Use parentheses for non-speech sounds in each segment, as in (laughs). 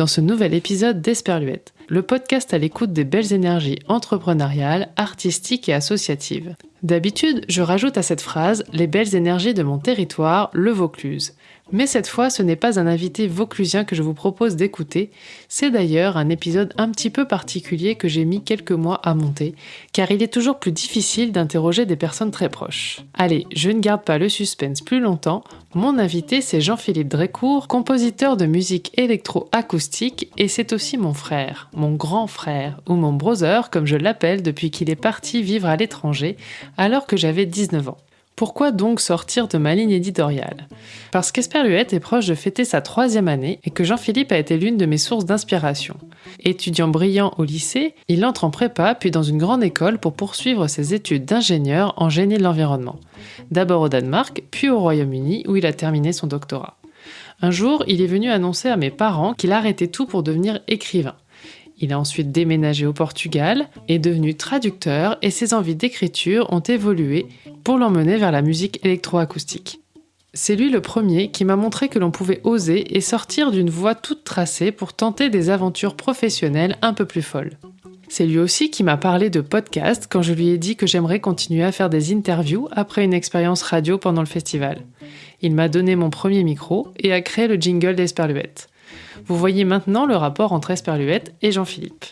dans ce nouvel épisode d'Esperluette, le podcast à l'écoute des belles énergies entrepreneuriales, artistiques et associatives. D'habitude, je rajoute à cette phrase les belles énergies de mon territoire, le Vaucluse. Mais cette fois, ce n'est pas un invité vauclusien que je vous propose d'écouter, c'est d'ailleurs un épisode un petit peu particulier que j'ai mis quelques mois à monter, car il est toujours plus difficile d'interroger des personnes très proches. Allez, je ne garde pas le suspense plus longtemps, mon invité c'est Jean-Philippe Drécourt, compositeur de musique électro-acoustique, et c'est aussi mon frère, mon grand frère, ou mon brother comme je l'appelle depuis qu'il est parti vivre à l'étranger, alors que j'avais 19 ans. Pourquoi donc sortir de ma ligne éditoriale? Parce qu'Esperluette est proche de fêter sa troisième année et que Jean-Philippe a été l'une de mes sources d'inspiration. Étudiant brillant au lycée, il entre en prépa puis dans une grande école pour poursuivre ses études d'ingénieur en génie de l'environnement. D'abord au Danemark, puis au Royaume-Uni où il a terminé son doctorat. Un jour, il est venu annoncer à mes parents qu'il arrêtait tout pour devenir écrivain. Il a ensuite déménagé au Portugal, est devenu traducteur et ses envies d'écriture ont évolué pour l'emmener vers la musique électroacoustique. C'est lui le premier qui m'a montré que l'on pouvait oser et sortir d'une voie toute tracée pour tenter des aventures professionnelles un peu plus folles. C'est lui aussi qui m'a parlé de podcast quand je lui ai dit que j'aimerais continuer à faire des interviews après une expérience radio pendant le festival. Il m'a donné mon premier micro et a créé le jingle d'Esperluette. Vous voyez maintenant le rapport entre Esperluette et Jean-Philippe.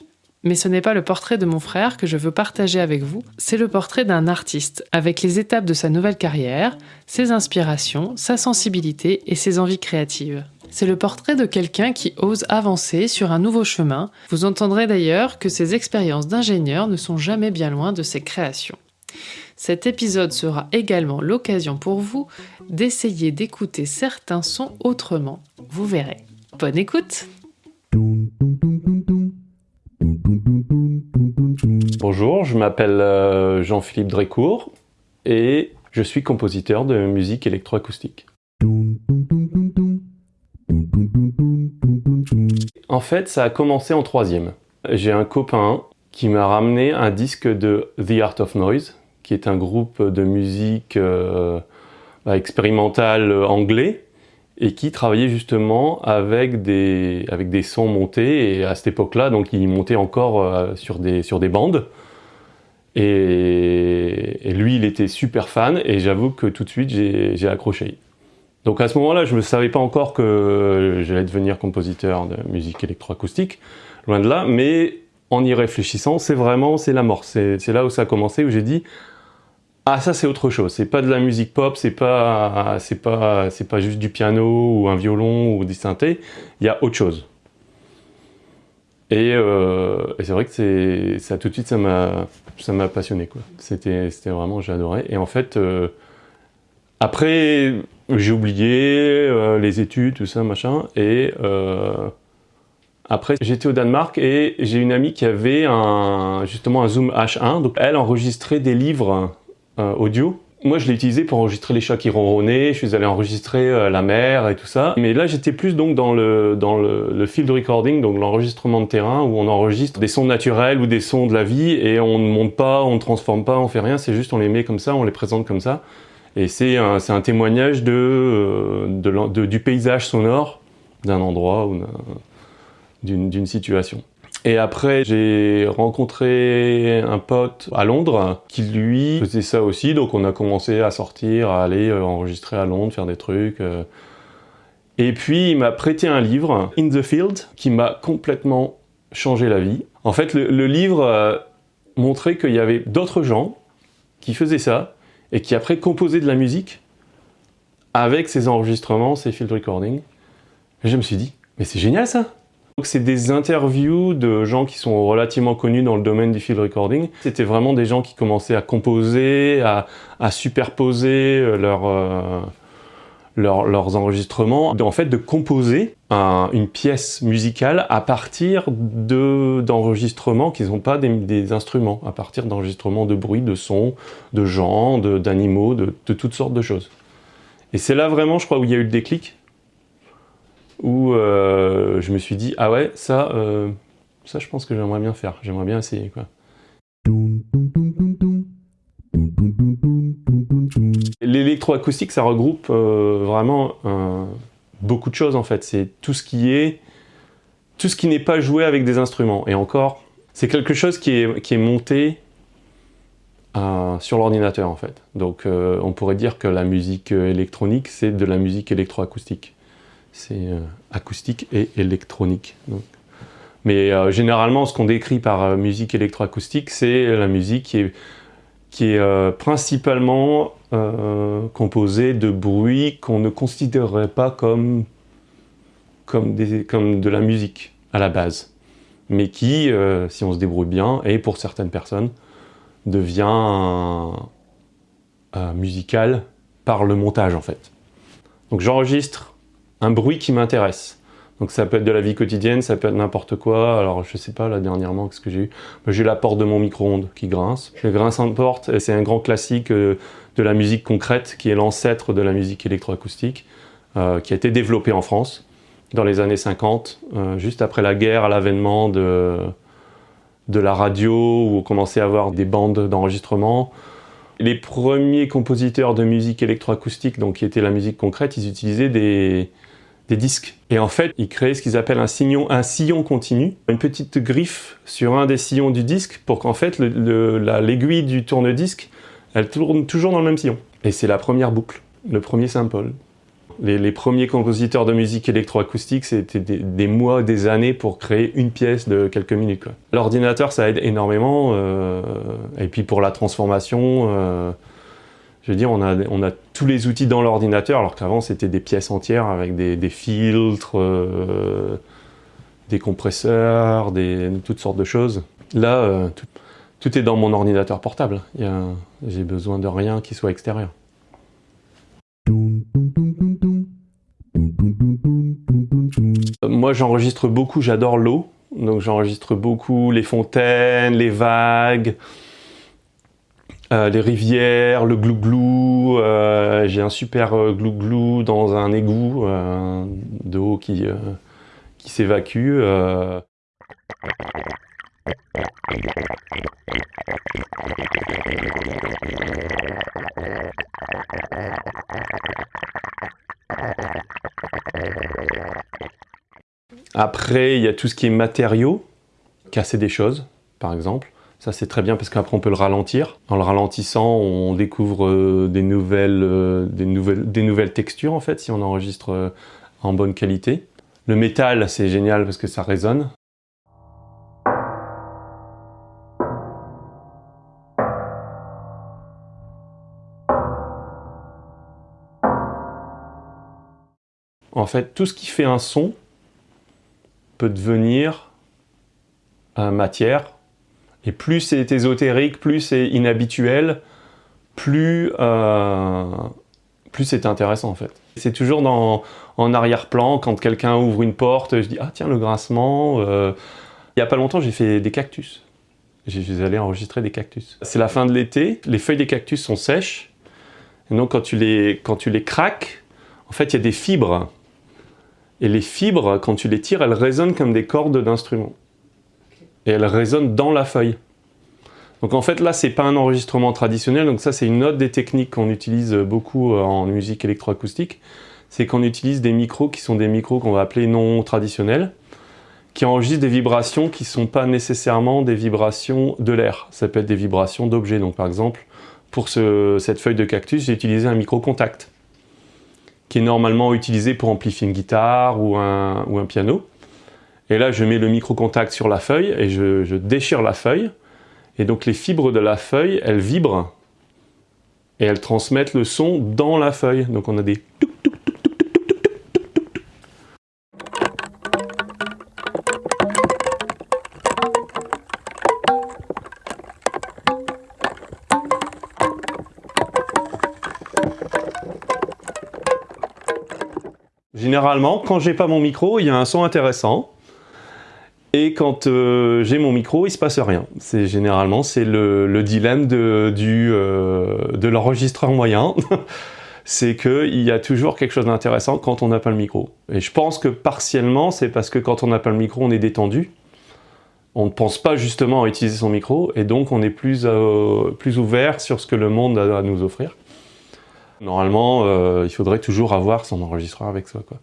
Mais ce n'est pas le portrait de mon frère que je veux partager avec vous, c'est le portrait d'un artiste, avec les étapes de sa nouvelle carrière, ses inspirations, sa sensibilité et ses envies créatives. C'est le portrait de quelqu'un qui ose avancer sur un nouveau chemin. Vous entendrez d'ailleurs que ses expériences d'ingénieur ne sont jamais bien loin de ses créations. Cet épisode sera également l'occasion pour vous d'essayer d'écouter certains sons autrement. Vous verrez. Bonne écoute Bonjour, je m'appelle euh, Jean-Philippe Drécourt et je suis compositeur de musique électroacoustique. En fait, ça a commencé en troisième. J'ai un copain qui m'a ramené un disque de The Art of Noise, qui est un groupe de musique euh, expérimentale anglais, et qui travaillait justement avec des, avec des sons montés, et à cette époque-là, donc il montait encore euh, sur, des, sur des bandes. Et, lui, il était super fan, et j'avoue que tout de suite, j'ai accroché. Donc à ce moment-là, je ne savais pas encore que j'allais devenir compositeur de musique électroacoustique, loin de là, mais en y réfléchissant, c'est vraiment, c'est la mort. C'est là où ça a commencé, où j'ai dit, ah ça c'est autre chose, c'est pas de la musique pop, c'est pas c'est pas c'est pas juste du piano ou un violon ou des synthés, il y a autre chose. Et, euh, c'est vrai que ça tout de suite ça m'a passionné quoi. C'était vraiment adoré et en fait euh, après j'ai oublié euh, les études tout ça machin et après, j'étais au Danemark et j'ai une amie qui avait un, justement un Zoom H1. Donc, elle enregistrait des livres audio. Moi, je l'ai utilisé pour enregistrer les chats qui ronronnaient, je suis allé enregistrer euh, la mer et tout ça. Mais là, j'étais plus donc dans le, dans le, field recording, donc l'enregistrement de terrain, où on enregistre des sons naturels ou des sons de la vie, et on ne monte pas, on ne transforme pas, on fait rien, c'est juste on les met comme ça, on les présente comme ça. Et c'est un, un, témoignage de, euh, de, du paysage sonore d'un endroit ou d'une situation. Et après, j'ai rencontré un pote à Londres qui, lui, faisait ça aussi. Donc, on a commencé à sortir, à aller euh, enregistrer à Londres, faire des trucs. Euh. Et puis, il m'a prêté un livre, In the Field, qui m'a complètement changé la vie. En fait, le, livre euh, montrait qu'il y avait d'autres gens qui faisaient ça et qui après composaient de la musique avec ces enregistrements, ces field recordings. Et je me suis dit, mais c'est génial ça c'est des interviews de gens qui sont relativement connus dans le domaine du field recording. C'était vraiment des gens qui commençaient à composer, à, superposer euh, euh, leurs enregistrements. En fait, de composer une pièce musicale à partir d'enregistrements qui ne sont pas des, instruments, à partir d'enregistrements de bruit, de sons, de gens, d'animaux, de, de toutes sortes de choses. Et c'est là vraiment, je crois, où il y a eu le déclic où euh, je me suis dit, ah ouais, ça, euh, ça je pense que j'aimerais bien faire, j'aimerais bien essayer. Quoi. l'électroacoustique, ça regroupe euh, vraiment beaucoup de choses en fait. C'est tout ce qui est, tout ce qui n'est pas joué avec des instruments. Et encore, c'est quelque chose qui est, monté sur l'ordinateur en fait. Donc on pourrait dire que la musique électronique, c'est de la musique électroacoustique. C'est acoustique et électronique. Mais généralement, ce qu'on décrit par musique électroacoustique, c'est la musique qui est qui est euh, principalement euh, composé de bruits qu'on ne considérerait pas comme, comme, des, comme, de la musique à la base, mais qui, euh, si on se débrouille bien, et pour certaines personnes, devient musical par le montage en fait. Donc j'enregistre un bruit qui m'intéresse. Donc ça peut être de la vie quotidienne, ça peut être n'importe quoi. Alors je sais pas là dernièrement qu'est-ce que j'ai eu? J'ai la porte de mon micro-ondes qui grince. Le grinçant de porte, c'est un grand classique euh, de la musique concrète qui est l'ancêtre de la musique électroacoustique euh, qui a été développée en France dans les années 50, euh, juste après la guerre, à l'avènement de, de la radio où on commençait à avoir des bandes d'enregistrement. Les premiers compositeurs de musique électroacoustique, donc qui était la musique concrète, ils utilisaient des, des disques. Et en fait, ils créaient ce qu'ils appellent un sillon, un sillon continu, une petite griffe sur un des sillons du disque pour qu'en fait l'aiguille du tourne-disque, elle tourne toujours dans le même sillon. Et c'est la première boucle, le premier sample. Les, premiers compositeurs de musique électroacoustique, c'était des, mois, des années pour créer une pièce de quelques minutes. L'ordinateur, ça aide énormément. Euh, et puis pour la transformation, euh, je veux dire, on a, on a tous les outils dans l'ordinateur, alors qu'avant c'était des pièces entières avec des, filtres, euh, des compresseurs, des, toutes sortes de choses. Là, euh, tout, est dans mon ordinateur portable. J'ai besoin de rien qui soit extérieur. Moi j'enregistre beaucoup, j'adore l'eau. Donc j'enregistre beaucoup les fontaines, les vagues, euh, les rivières, le glouglou, euh, j'ai un super euh, glouglou dans un égout de eau qui, qui s'évacue. Après, il y a tout ce qui est matériaux, casser des choses, par exemple. Ça, c'est très bien parce qu'après, on peut le ralentir. En le ralentissant, on découvre euh, des, nouvelles, euh, des nouvelles textures, en fait, si on enregistre euh, en bonne qualité. Le métal, c'est génial parce que ça résonne. En fait, tout ce qui fait un son peut devenir matière et plus c'est ésotérique, plus c'est inhabituel, plus, euh, plus c'est intéressant en fait. C'est toujours dans, en arrière-plan, quand quelqu'un ouvre une porte, je dis « Ah tiens, le grincement euh. Il n'y a pas longtemps, j'ai fait des cactus. Je suis allé enregistrer des cactus. C'est la fin de l'été, les feuilles des cactus sont sèches. Donc quand tu les, quand tu les craques, en fait, il y a des fibres. Et les fibres, quand tu les tires, elles résonnent comme des cordes d'instruments et elle résonne dans la feuille. Donc en fait là c'est pas un enregistrement traditionnel, donc ça c'est une autre des techniques qu'on utilise beaucoup euh, en musique électroacoustique, c'est qu'on utilise des micros qui sont des micros qu'on va appeler non traditionnels, qui enregistrent des vibrations qui ne sont pas nécessairement des vibrations de l'air, ça peut être des vibrations d'objets. Donc par exemple, pour cette feuille de cactus, j'ai utilisé un micro contact, qui est normalement utilisé pour amplifier une guitare ou un, ou un piano. Et là, je mets le micro-contact sur la feuille et je, déchire la feuille. Et donc les fibres de la feuille, elles vibrent et elles transmettent le son dans la feuille. Donc on a des Généralement, quand j'ai pas mon micro, il y a un son intéressant. Et quand euh, j'ai mon micro, il se passe rien. C'est généralement c'est le, dilemme euh, de l'enregistreur moyen. (laughs) c'est qu'il y a toujours quelque chose d'intéressant quand on n'a pas le micro. Et je pense que partiellement, c'est parce que quand on n'a pas le micro, on est détendu. On ne pense pas justement à utiliser son micro, et donc on est plus, euh, ouvert sur ce que le monde a à nous offrir. Normalement, il faudrait toujours avoir son enregistreur avec soi. Quoi.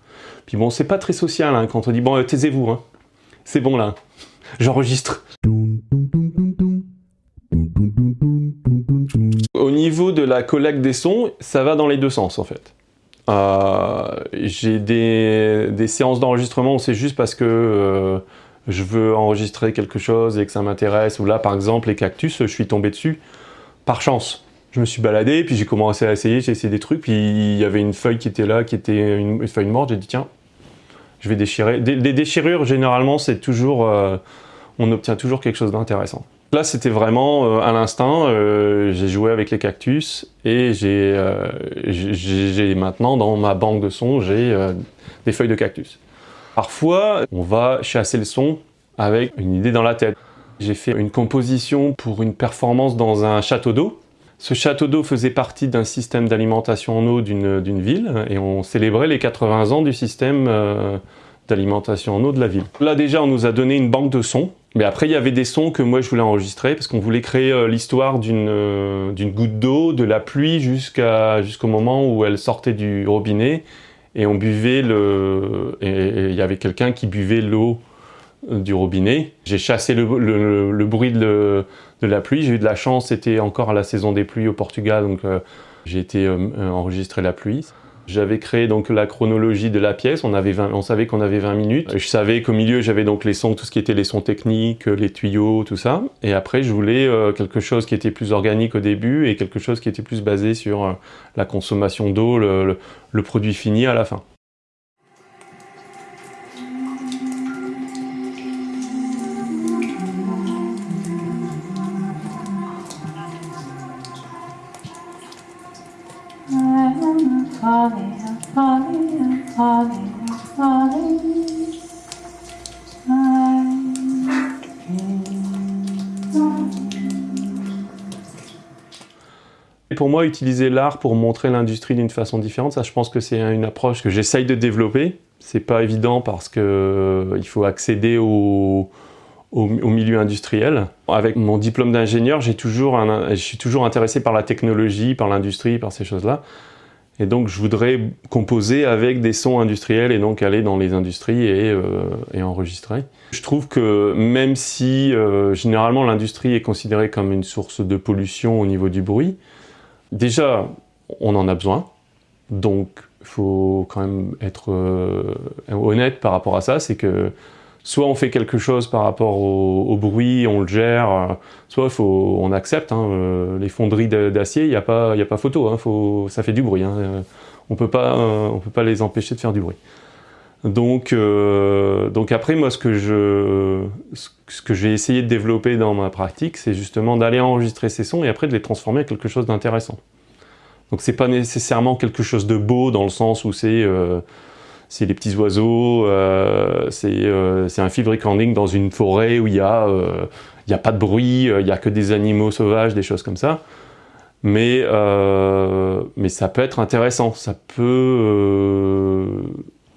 Puis bon, c'est pas très social hein, quand on dit bon, taisez-vous, hein. C'est bon là, j'enregistre. Au niveau de la collecte des sons, ça va dans les deux sens en fait. Euh, J'ai des, séances d'enregistrement où c'est juste parce que euh, je veux enregistrer quelque chose et que ça m'intéresse. Ou là, par exemple, les cactus, je suis tombé dessus par chance je me suis baladé, puis j'ai commencé à essayer, j'ai essayé des trucs, puis il y avait une feuille qui était là, qui était une, feuille morte, j'ai dit tiens, je vais déchirer. Des, déchirures, généralement, c'est toujours, euh, on obtient toujours quelque chose d'intéressant. Là, c'était vraiment euh, à l'instinct, euh, j'ai joué avec les cactus, et j'ai maintenant, dans ma banque de sons, j'ai des feuilles de cactus. Parfois, on va chasser le son avec une idée dans la tête. J'ai fait une composition pour une performance dans un château d'eau, ce château d'eau faisait partie d'un système d'alimentation en eau d'une ville et on célébrait les 80 ans du système euh, d'alimentation en eau de la ville. Là déjà on nous a donné une banque de sons, mais après il y avait des sons que moi je voulais enregistrer parce qu'on voulait créer euh, l'histoire euh, d'une goutte d'eau, de la pluie jusqu'au moment où elle sortait du robinet et on buvait le... et il y avait quelqu'un qui buvait l'eau du robinet. J'ai chassé le, bruit de, la pluie. J'ai eu de la chance, c'était encore la saison des pluies au Portugal, donc euh, j'ai été euh, enregistrer la pluie. J'avais créé donc la chronologie de la pièce, on savait qu'on avait 20 minutes. Je savais qu'au milieu j'avais donc les sons, tout ce qui était les sons techniques, les tuyaux, tout ça. Et après je voulais euh, quelque chose qui était plus organique au début et quelque chose qui était plus basé sur la consommation d'eau, le produit fini à la fin. Pour moi, utiliser l'art pour montrer l'industrie d'une façon différente, ça je pense que c'est une approche que j'essaye de développer. C'est pas évident parce qu'il euh, faut accéder au, au, milieu industriel. Avec mon diplôme d'ingénieur, je suis toujours intéressé par la technologie, par l'industrie, par ces choses-là. Et donc je voudrais composer avec des sons industriels et donc aller dans les industries et, euh, enregistrer. Je trouve que même si euh, généralement l'industrie est considérée comme une source de pollution au niveau du bruit, déjà on en a besoin, donc il faut quand même être euh, honnête par rapport à ça, c'est que soit on fait quelque chose par rapport au, bruit, on le gère, euh, soit on accepte. Hein, euh, les fonderies d'acier, il n'y a, pas, a pas photo, hein, ça fait du bruit. Hein, euh, on peut pas, on peut pas les empêcher de faire du bruit. Donc, donc après, moi, ce que ce j'ai essayé de développer dans ma pratique, c'est justement d'aller enregistrer ces sons et après de les transformer en quelque chose d'intéressant. Donc c'est pas nécessairement quelque chose de beau dans le sens où c'est c'est les petits oiseaux, euh, euh, c'est un field recording dans une forêt où il n'y a, euh, a pas de bruit, il n'y a que des animaux sauvages, des choses comme ça. Mais, ça peut être intéressant, ça peut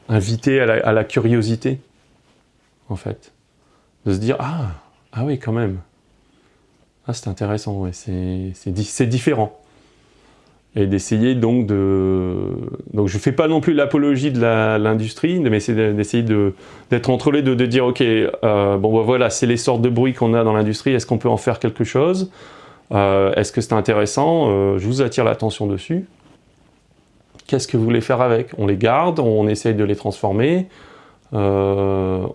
inviter à la, curiosité, en fait. De se dire, ah, ah oui, quand même. Ah, c'est intéressant, c'est différent et d'essayer donc de... Donc je fais pas non plus l'apologie de l'industrie, mais c'est d'essayer d'être entre les deux, de dire ok, euh, bon bah, voilà, c'est les sortes de bruits qu'on a dans l'industrie, est-ce qu'on peut en faire quelque chose? Euh, Est-ce que c'est intéressant? Euh, Je vous attire l'attention dessus. Qu'est-ce que vous voulez faire avec? On les garde, on essaye de les transformer, on,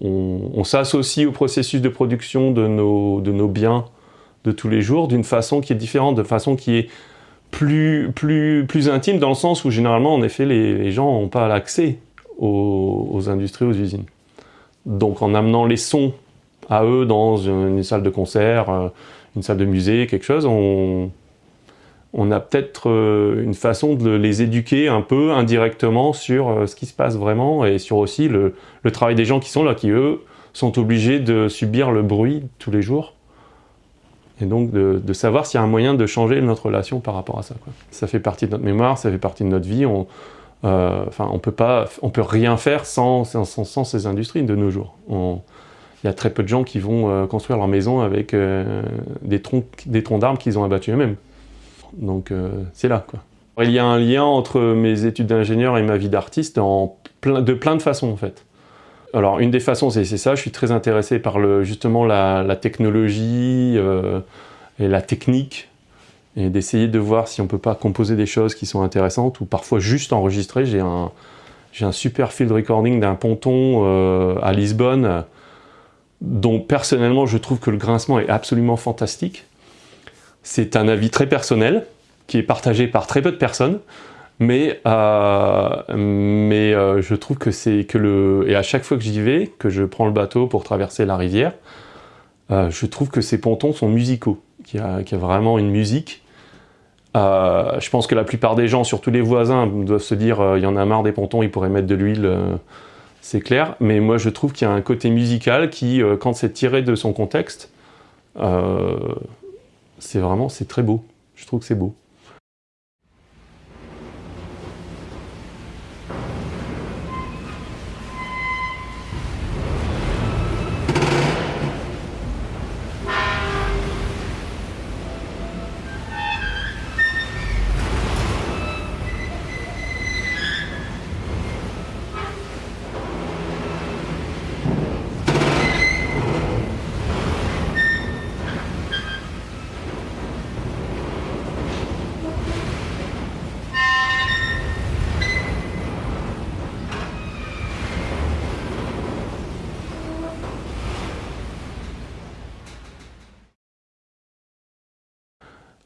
on s'associe au processus de production de nos, de nos biens de tous les jours d'une façon qui est différente, de façon qui est plus, plus, plus intime dans le sens où généralement, en effet, les, gens n'ont pas l'accès aux, industries, aux usines. Donc en amenant les sons à eux dans une, salle de concert, euh, une salle de musée, quelque chose, on, a peut-être euh, une façon de les éduquer un peu indirectement sur euh, ce qui se passe vraiment et sur aussi le travail des gens qui sont là, qui eux sont obligés de subir le bruit tous les jours et donc de, savoir s'il y a un moyen de changer notre relation par rapport à ça. Ça fait partie de notre mémoire, ça fait partie de notre vie. On, euh, on peut peut rien faire sans, ces industries de nos jours. Il y a très peu de gens qui vont euh, construire leur maison avec euh, des troncs, des troncs d'arbres qu'ils ont abattus eux-mêmes. Donc c'est là. Il y a un lien entre mes études d'ingénieur et ma vie d'artiste de plein de façons en fait. Alors une des façons c'est ça, je suis très intéressé par justement la, technologie euh, et la technique et d'essayer de voir si on peut pas composer des choses qui sont intéressantes ou parfois juste enregistrer. J'ai un, un super field recording d'un ponton euh, à Lisbonne dont personnellement je trouve que le grincement est absolument fantastique. C'est un avis très personnel qui est partagé par très peu de personnes mais, euh, euh, je trouve que c'est que le... Et à chaque fois que j'y vais, que je prends le bateau pour traverser la rivière, euh, je trouve que ces pontons sont musicaux, qu'il y, a vraiment une musique. je pense que la plupart des gens, surtout les voisins, doivent se dire il y en a marre des pontons, ils pourraient mettre de l'huile, c'est clair. Mais moi je trouve qu'il y a un côté musical qui, quand c'est tiré de son contexte, c'est vraiment, c'est très beau. Je trouve que c'est beau.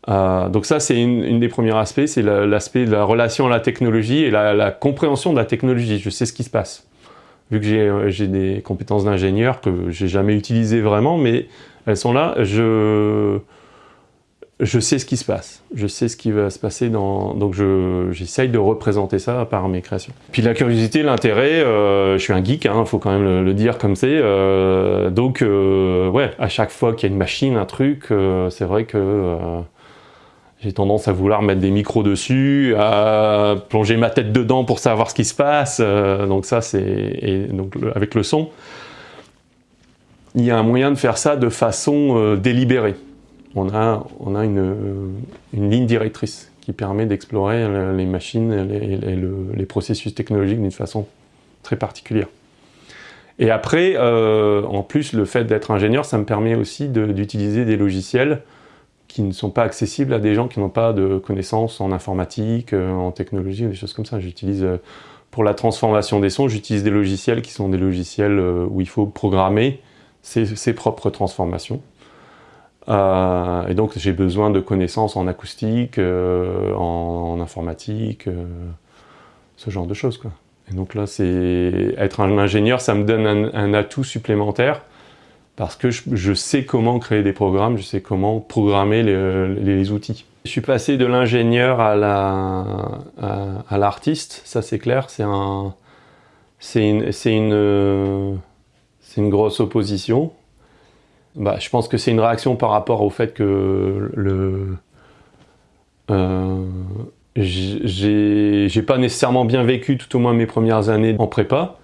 Euh, donc ça, c'est une, des premiers aspects, c'est l'aspect de la relation à la technologie et la, compréhension de la technologie. Je sais ce qui se passe. Vu que j'ai euh, des compétences d'ingénieur que j'ai jamais utilisées vraiment, mais elles sont là, je, je sais ce qui se passe. Je sais ce qui va se passer, dans, donc j'essaye de représenter ça par mes créations. Puis la curiosité, l'intérêt, euh, je suis un geek, il hein, faut quand même le, dire comme c'est. donc ouais, à chaque fois qu'il y a une machine, un truc, c'est vrai que j'ai tendance à vouloir mettre des micros dessus, à plonger ma tête dedans pour savoir ce qui se passe. Euh, donc ça, c'est donc avec le son. Il y a un moyen de faire ça de façon euh, délibérée. On a, on a une, une ligne directrice qui permet d'explorer les machines et les, processus technologiques d'une façon très particulière. Et après, euh, en plus, le fait d'être ingénieur, ça me permet aussi d'utiliser des logiciels qui ne sont pas accessibles à des gens qui n'ont pas de connaissances en informatique, euh, en technologie, des choses comme ça. J'utilise, euh, pour la transformation des sons, j'utilise des logiciels qui sont des logiciels euh, où il faut programmer ses, propres transformations. et donc j'ai besoin de connaissances en acoustique, en, informatique, ce genre de choses. Quoi. Et donc là, être un ingénieur, ça me donne un atout supplémentaire parce que je, sais comment créer des programmes, je sais comment programmer les, outils. Je suis passé de l'ingénieur à l'artiste, ça c'est clair, c'est un, une, grosse opposition. Bah, je pense que c'est une réaction par rapport au fait que euh, j'ai pas nécessairement bien vécu tout au moins mes premières années en prépa.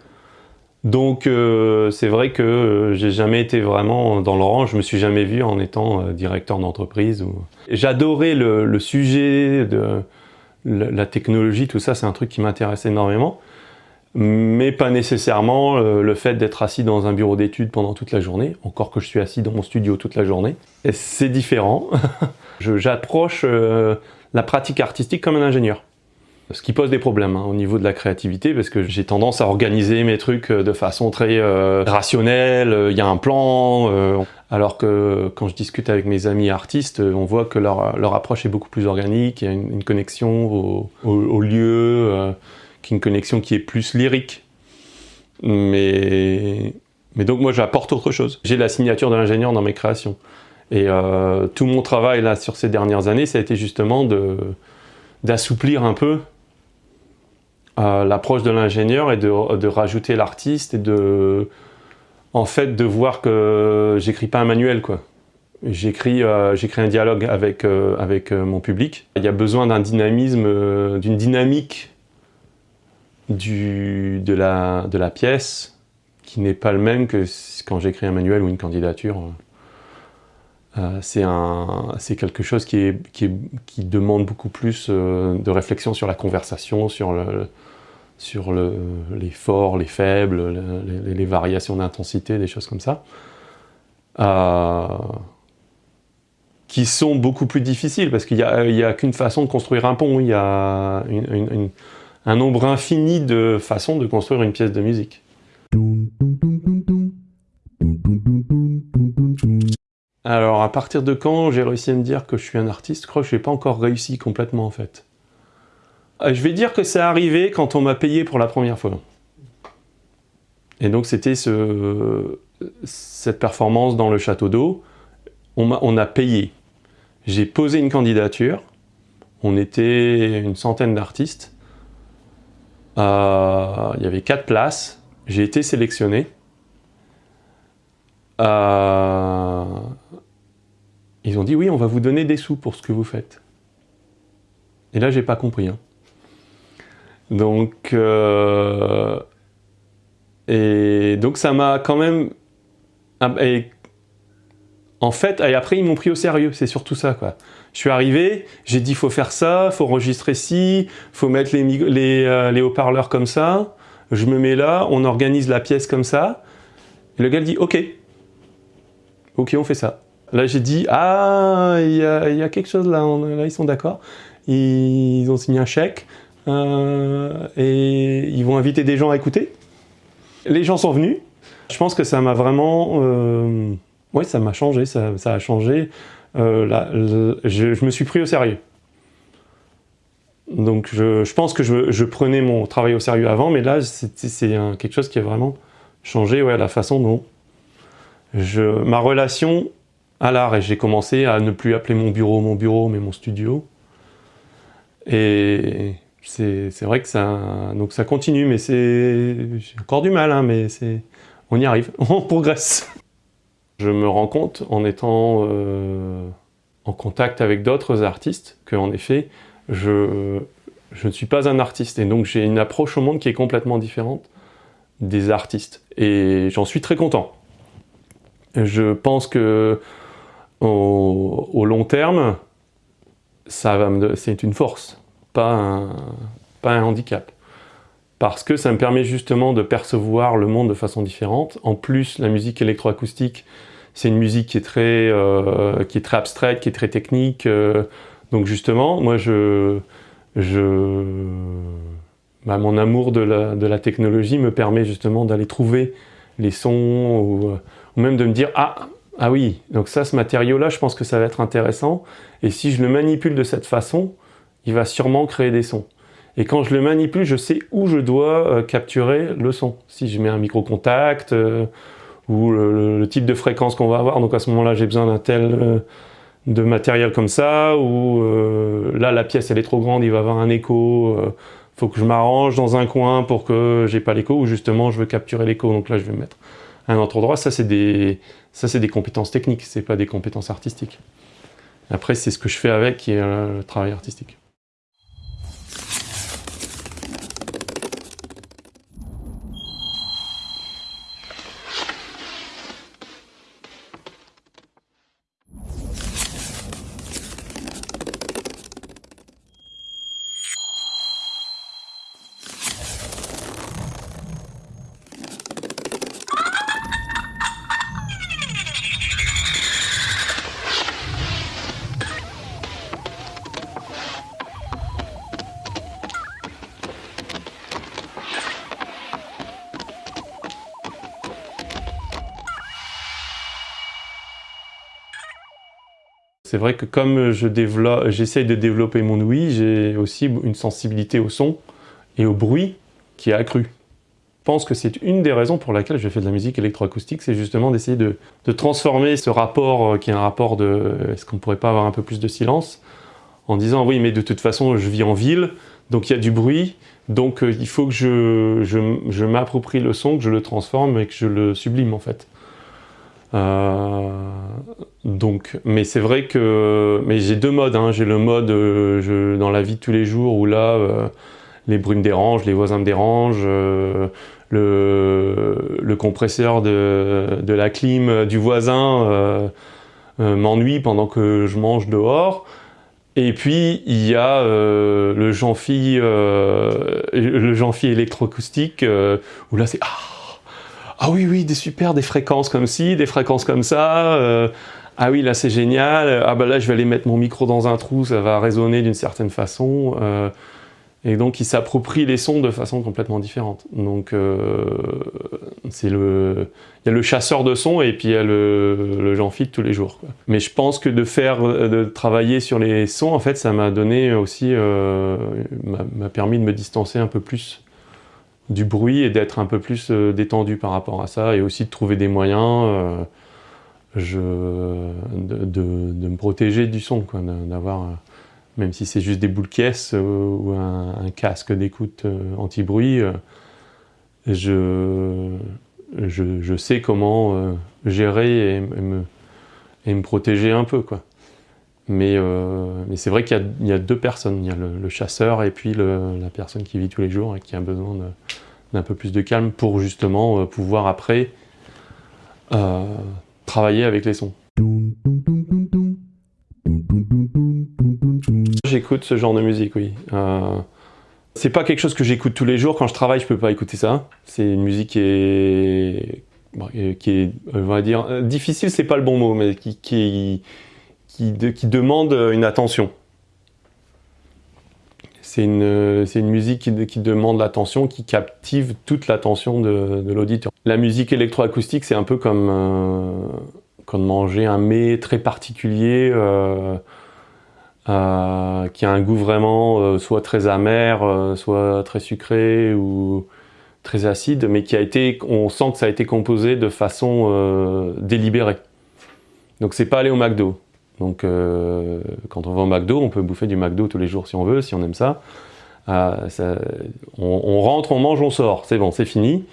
Donc euh, c'est vrai que euh, j'ai jamais été vraiment dans le rang, je me suis jamais vu en étant euh, directeur d'entreprise. J'adorais le, sujet de la technologie, tout ça, c'est un truc qui m'intéresse énormément, mais pas nécessairement le fait d'être assis dans un bureau d'études pendant toute la journée, encore que je suis assis dans mon studio toute la journée. C'est différent. (laughs) J'approche la pratique artistique comme un ingénieur. Ce qui pose des problèmes hein, au niveau de la créativité parce que j'ai tendance à organiser mes trucs euh, de façon très euh, rationnelle, il y a un plan, euh, alors que quand je discute avec mes amis artistes, on voit que leur, approche est beaucoup plus organique, il y a une, connexion au, lieu, qui une connexion qui est plus lyrique. Mais, mais donc moi j'apporte autre chose. J'ai la signature de l'ingénieur dans mes créations. Et tout mon travail là sur ces dernières années, ça a été justement d'assouplir un peu l'approche de l'ingénieur et de, rajouter l'artiste et de en fait de voir que j'écris pas un manuel quoi. J'écris euh, un dialogue avec, euh, avec euh, mon public. Il y a besoin d'un dynamisme, d'une dynamique du, de, la, de la pièce qui n'est pas le même que quand j'écris un manuel ou une candidature. c'est quelque chose qui, qui, demande beaucoup plus de réflexion sur la conversation, sur, sur le, les forts, les faibles, les, variations d'intensité, des choses comme ça qui sont beaucoup plus difficiles, parce qu'il n'y a, a qu'une façon de construire un pont, il y a un nombre infini de façons de construire une pièce de musique. Alors, à partir de quand j'ai réussi à me dire que je suis un artiste Je crois que je n'ai pas encore réussi complètement, en fait. Euh, je vais dire que c'est arrivé quand on m'a payé pour la première fois. Et donc, c'était ce, cette performance dans le château d'eau. On, on a payé. J'ai posé une candidature. On était une centaine d'artistes. Euh, il y avait quatre places. J'ai été sélectionné. Euh, ils ont dit oui, on va vous donner des sous pour ce que vous faites. Et là, j'ai pas compris. Hein. Donc, euh, et donc ça m'a quand même en fait, et après, ils m'ont pris au sérieux, c'est surtout ça, quoi. Je suis arrivé, j'ai dit, faut faire ça, faut enregistrer ci, faut mettre les, euh, les haut-parleurs comme ça, je me mets là, on organise la pièce comme ça. Et le gars dit, ok. Ok, on fait ça. Là, j'ai dit, ah, il y, a, quelque chose là, là ils sont d'accord. Ils ont signé un chèque, et ils vont inviter des gens à écouter. Les gens sont venus. Je pense que ça m'a vraiment... Euh, oui, ça m'a changé, ça, a changé. Euh, je, me suis pris au sérieux. Donc je, pense que je, prenais mon travail au sérieux avant, mais là c'est quelque chose qui a vraiment changé ouais, la façon dont je, ma relation à l'art. Et j'ai commencé à ne plus appeler mon bureau mon bureau, mais mon studio. Et c'est vrai que ça, donc ça continue, mais c'est encore du mal, hein, mais on y arrive, (laughs) on progresse. Je me rends compte en étant euh, en contact avec d'autres artistes qu'en effet, je, ne suis pas un artiste et donc j'ai une approche au monde qui est complètement différente des artistes et j'en suis très content. Je pense que au, long terme, c'est une force, pas un, handicap parce que ça me permet justement de percevoir le monde de façon différente. En plus, la musique électroacoustique, c'est une musique qui est très, euh, abstraite, qui est très technique. Euh. donc justement, moi, je, je, bah, mon amour de la, technologie me permet justement d'aller trouver les sons ou, ou, même de me dire « Ah, ah oui, donc ça, ce matériau-là, je pense que ça va être intéressant. Et si je le manipule de cette façon, il va sûrement créer des sons. » Et quand je le manipule, je sais où je dois euh, capturer le son. Si je mets un micro-contact, euh, ou le, type de fréquence qu'on va avoir, donc à ce moment-là, j'ai besoin d'un tel euh, de matériel comme ça, ou là, la pièce, elle est trop grande, il va avoir un écho, faut que je m'arrange dans un coin pour que j'ai pas l'écho, ou justement, je veux capturer l'écho, donc là, je vais mettre un autre endroit. Ça, c'est des, ça, c'est des compétences techniques, c'est pas des compétences artistiques. Après, c'est ce que je fais avec qui est le travail artistique. C'est vrai que comme j'essaye de développer mon ouïe, j'ai aussi une sensibilité au son et au bruit qui est accrue. Je pense que c'est une des raisons pour laquelle je fais de la musique électroacoustique, c'est justement d'essayer de, transformer ce rapport euh, qui est un rapport de est-ce qu'on ne pourrait pas avoir un peu plus de silence en disant oui mais de toute façon je vis en ville, donc il y a du bruit, donc euh, il faut que je, je m'approprie le son, que je le transforme et que je le sublime en fait. Euh, donc, mais c'est vrai que mais j'ai deux modes. Hein. J'ai le mode euh, je, dans la vie de tous les jours où là, euh, les bruits me dérangent, les voisins me dérangent, le, le, compresseur de, de, la clim du voisin m'ennuie pendant que je mange dehors. Et puis il y a le Jean-Phi le jean électroacoustique où là c'est ah, ah oui oui des super des fréquences comme ci, des fréquences comme ça ah oui, là c'est génial, ah bah là je vais aller mettre mon micro dans un trou, ça va résonner d'une certaine façon. Euh, et donc il s'approprie les sons de façon complètement différente. Donc euh, c'est le, il y a le chasseur de sons et puis il y a le, le Philippe tous les jours. Mais je pense que de faire, de travailler sur les sons, en fait, ça m'a donné aussi, euh, m'a permis de me distancer un peu plus du bruit et d'être un peu plus détendu par rapport à ça et aussi de trouver des moyens je, de, me protéger du son, d'avoir, même si c'est juste des boules caisses euh, ou un, casque d'écoute euh, anti-bruit, euh, je, je, sais comment gérer et, me, et, me, protéger un peu. Quoi. Mais, mais c'est vrai qu'il y, a deux personnes, il y a le, chasseur et puis la personne qui vit tous les jours et qui a besoin d'un peu plus de calme pour justement pouvoir après travailler avec les sons. J'écoute ce genre de musique, oui. Euh, c'est pas quelque chose que j'écoute tous les jours. Quand je travaille, je peux pas écouter ça. C'est une musique qui est, qui est, on va dire, euh, difficile, c'est pas le bon mot, mais qui, qui, qui, demande une attention. C'est une, une, musique qui, demande l'attention, qui captive toute l'attention de, l'auditeur. La musique électroacoustique, c'est un peu comme, euh, comme manger un mets très particulier euh, euh, qui a un goût vraiment soit très amer, soit très sucré ou très acide, mais qui a été, on sent que ça a été composé de façon délibérée. Donc c'est pas aller au McDo. Donc euh, quand on va au McDo, on peut bouffer du McDo tous les jours si on veut, si on aime ça. Euh, on, rentre, on mange, on sort, c'est bon, c'est fini.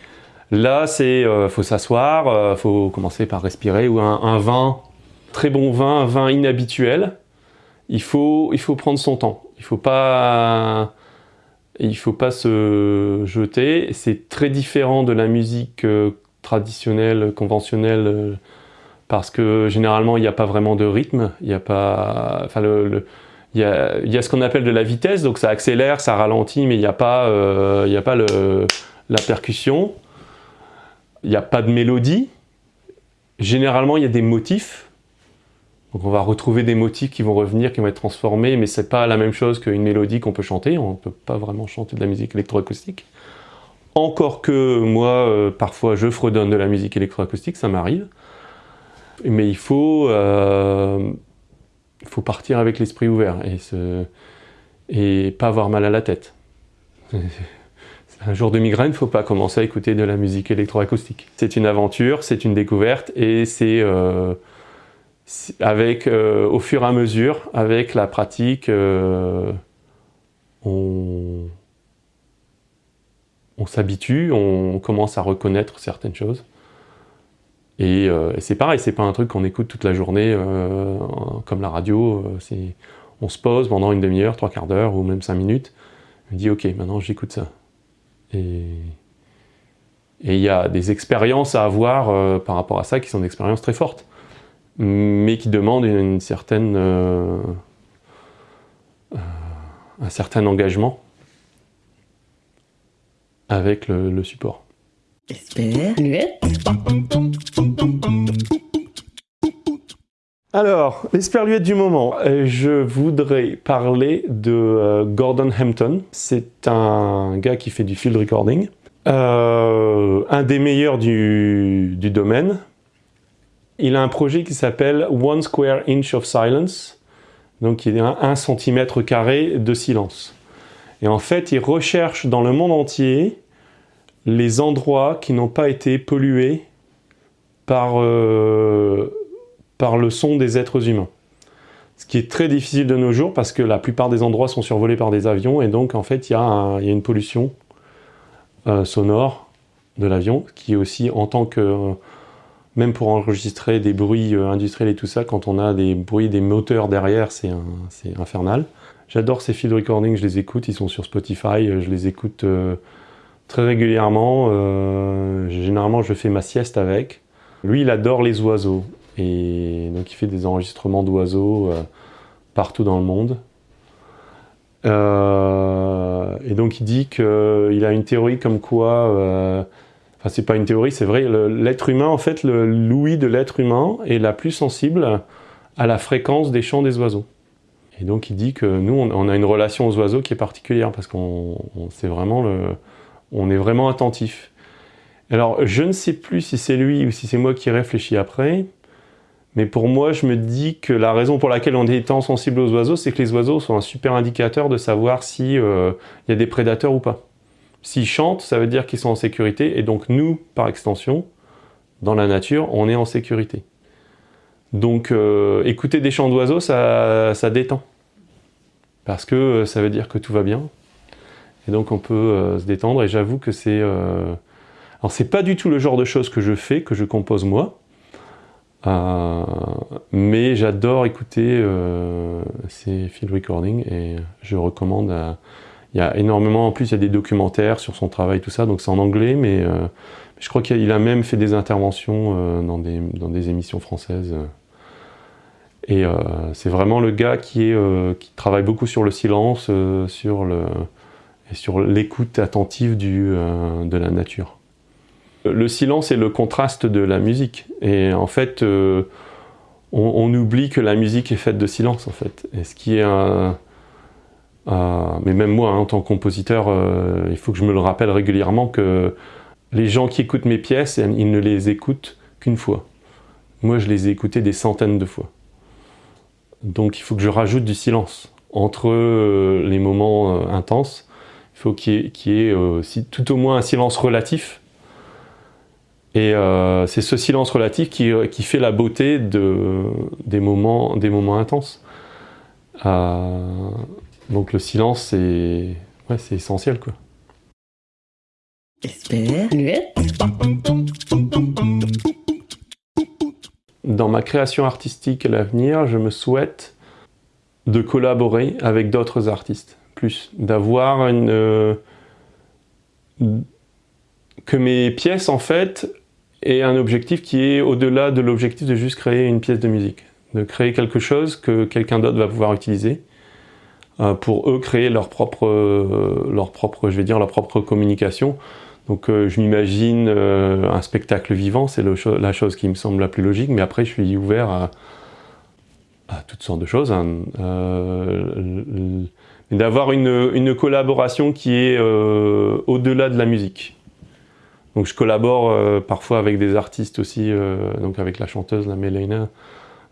Là, c'est euh, faut s'asseoir, faut commencer par respirer, ou un, vin, très bon vin, un vin inhabituel, il faut, il faut prendre son temps. Il faut pas, il faut pas se jeter. C'est très différent de la musique traditionnelle, conventionnelle, parce que généralement il n'y a pas vraiment de rythme, il y a pas, enfin il, y a, ce qu'on appelle de la vitesse, donc ça accélère, ça ralentit, mais il n'y a pas, euh, il y a pas la percussion, il n'y a pas de mélodie. Généralement il y a des motifs, donc on va retrouver des motifs qui vont revenir, qui vont être transformés, mais c'est pas la même chose qu'une mélodie qu'on peut chanter, on ne peut pas vraiment chanter de la musique électroacoustique. Encore que moi, euh, parfois je fredonne de la musique électroacoustique, ça m'arrive. Mais il faut, euh, faut partir avec l'esprit ouvert et, et pas avoir mal à la tête. (laughs) Un jour de migraine, il ne faut pas commencer à écouter de la musique électroacoustique. C'est une aventure, c'est une découverte et c'est euh, avec, euh, au fur et à mesure, avec la pratique, on s'habitue, on commence à reconnaître certaines choses. Euh, et, c'est pareil, c'est pas un truc qu'on écoute toute la journée euh, comme la radio. Euh, on se pose pendant une demi-heure, trois quarts d'heure ou même cinq minutes. On dit ok, maintenant j'écoute ça. Et il y a des expériences à avoir par rapport à ça qui sont des expériences très fortes, mais qui demandent une, certaine, un certain engagement avec le support. Alors, l'esperluette du moment. Euh, je voudrais parler de euh, Gordon Hampton. C'est un gars qui fait du field recording. Euh, un des meilleurs du, domaine. Il a un projet qui s'appelle One Square Inch of Silence. Donc il y a un centimètre carré de silence. Et en fait, il recherche dans le monde entier les endroits qui n'ont pas été pollués par, euh, par le son des êtres humains. Ce qui est très difficile de nos jours parce que la plupart des endroits sont survolés par des avions et donc en fait il y, a une pollution euh, sonore de l'avion qui est aussi en tant que même pour enregistrer des bruits euh, industriels et tout ça, quand on a des bruits des moteurs derrière, c'est infernal. J'adore ces field recordings, je les écoute, ils sont sur Spotify, je les écoute très régulièrement. Euh, généralement, je fais ma sieste avec. Lui, il adore les oiseaux. Et donc il fait des enregistrements d'oiseaux partout dans le monde. et donc il dit qu'il a une théorie comme quoi Enfin, c'est pas une théorie, c'est vrai. L'être humain, en fait, l'ouïe de l'être humain est la plus sensible à la fréquence des chants des oiseaux. Et donc, il dit que nous, on, a une relation aux oiseaux qui est particulière parce qu'on vraiment est vraiment attentif. Alors, je ne sais plus si c'est lui ou si c'est moi qui réfléchis après, mais pour moi, je me dis que la raison pour laquelle on est tant sensible aux oiseaux, c'est que les oiseaux sont un super indicateur de savoir s'il si, euh, y a des prédateurs ou pas. S'ils chantent, ça veut dire qu'ils sont en sécurité, et donc nous, par extension, dans la nature, on est en sécurité. Donc euh, écouter des chants d'oiseaux, ça, détend. Parce que euh, ça veut dire que tout va bien. Et donc on peut se détendre, et j'avoue que c'est... Alors c'est pas du tout le genre de choses que je fais, que je compose moi, mais j'adore écouter ces field recordings, et je recommande à il y a énormément, en plus il y a des documentaires sur son travail, tout ça, donc c'est en anglais, mais euh, je crois qu'il a, même fait des interventions euh, dans, des, émissions françaises. Et euh, c'est vraiment le gars qui, travaille beaucoup sur le silence, sur et sur l'écoute attentive de la nature. Le silence est le contraste de la musique. Et en fait, on, on, oublie que la musique est faite de silence, en fait. Ce qui est euh, mais même moi, hein, en tant que compositeur, euh, il faut que je me le rappelle régulièrement que les gens qui écoutent mes pièces, ils ne les écoutent qu'une fois. Moi, je les ai écoutées des centaines de fois. Donc il faut que je rajoute du silence entre euh, les moments intenses. Il faut qu'il y ait, tout au moins un silence relatif. Et c'est ce silence relatif qui, fait la beauté de, des, moments, intenses. Donc le silence, c'est essentiel. Quoi. Dans ma création artistique à l'avenir, je me souhaite de collaborer avec d'autres artistes, plus d'avoir une... Euh, que mes pièces, en fait, aient un objectif qui est au-delà de l'objectif de juste créer une pièce de musique. De créer quelque chose que quelqu'un d'autre va pouvoir utiliser euh, pour eux créer leur propre, euh, leur propre, je vais dire, leur propre communication. Donc euh, je m'imagine un spectacle vivant, c'est la chose qui me semble la plus logique, mais après je suis ouvert à, toutes sortes de choses. Hein. D'avoir une, une, collaboration qui est au-delà de la musique. Donc je collabore parfois avec des artistes aussi, donc avec la chanteuse, la Mélina,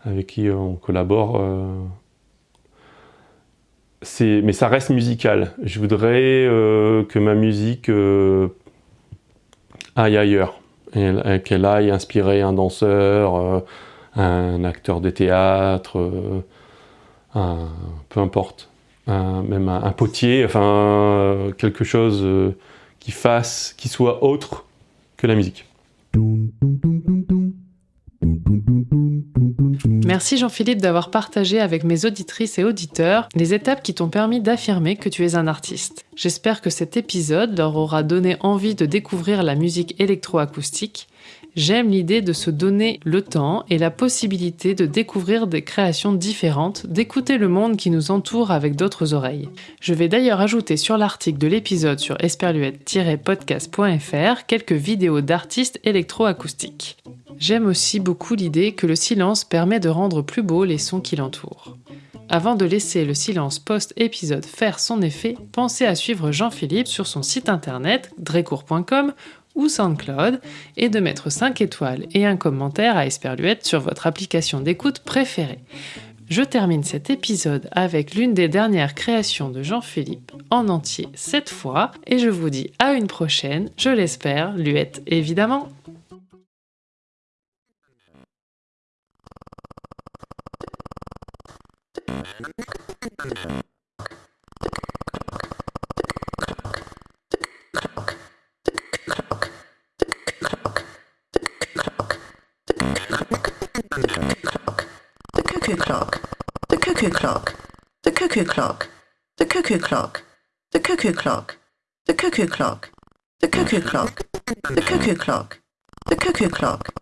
avec qui on collabore mais ça reste musical. Je voudrais euh, que ma musique euh, aille ailleurs, qu'elle aille inspirer un danseur, euh, un acteur de théâtre, peu importe, même un, potier, enfin quelque chose qui fasse, qui soit autre que la musique. Merci Jean-Philippe d'avoir partagé avec mes auditrices et auditeurs les étapes qui t'ont permis d'affirmer que tu es un artiste. J'espère que cet épisode leur aura donné envie de découvrir la musique électroacoustique. J'aime l'idée de se donner le temps et la possibilité de découvrir des créations différentes, d'écouter le monde qui nous entoure avec d'autres oreilles. Je vais d'ailleurs ajouter sur l'article de l'épisode sur esperluette-podcast.fr quelques vidéos d'artistes électroacoustiques. J'aime aussi beaucoup l'idée que le silence permet de rendre plus beaux les sons qui l'entourent. Avant de laisser le silence post-épisode faire son effet, pensez à suivre Jean-Philippe sur son site internet drecourt.com ou SoundCloud et de mettre 5 étoiles et un commentaire à Esperluette sur votre application d'écoute préférée. Je termine cet épisode avec l'une des dernières créations de Jean-Philippe en entier cette fois et je vous dis à une prochaine, je l'espère, Luette évidemment. Cuckoo clock, the cuckoo clock, the cuckoo clock, the cuckoo clock, the cuckoo clock, the cuckoo clock, the cuckoo clock, the cuckoo clock, the cuckoo clock,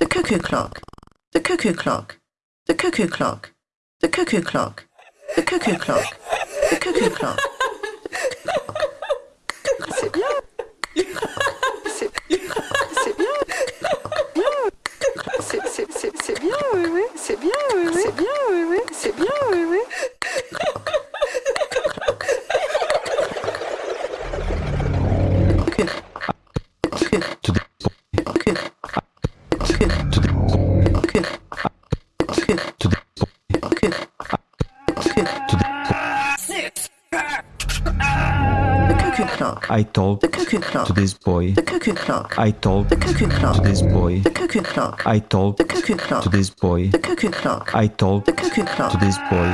the cuckoo clock. the cuckoo clock, the cuckoo clock, the cuckoo clock, the cuckoo clock, the cuckoo clock. I told the cuckoo clock, to this boy. the cuckoo clock, I told the cuckoo clock to this boy. the cuckoo clock, I told the cuckoo clock, to this boy. the cuckoo clock, I told the cuckoo clock to this boy.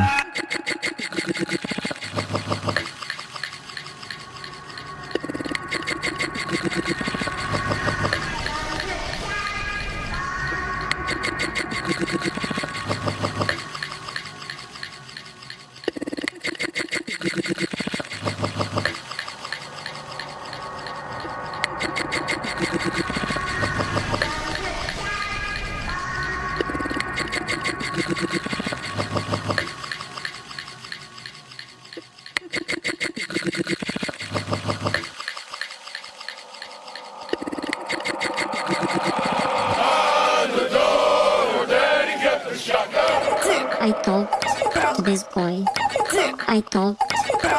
I told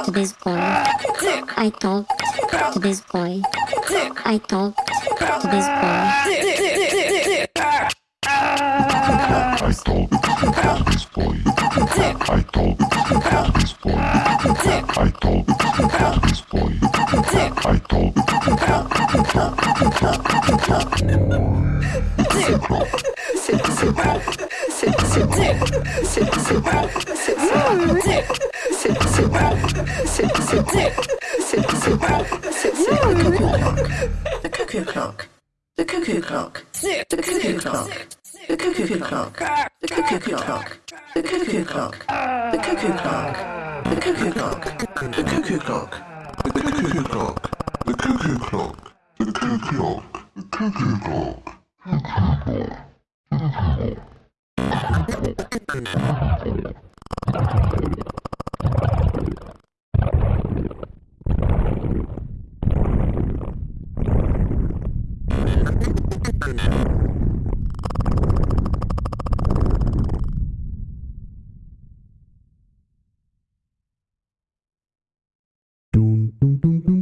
to this boy. I told to this boy. I told to this boy. I told to this boy. I told to this boy. I told to this boy. I told C'est c'est c'est c'est c'est c'est c'est bien, oui, oui. The cuckoo clock, the cuckoo clock, the cuckoo clock, the cuckoo clock, the cuckoo clock, the cuckoo clock, the cuckoo clock, the cuckoo clock, the cuckoo clock, the cuckoo clock. The cuckoo clock. The cuckoo clock. Dum, dum, dum, dum.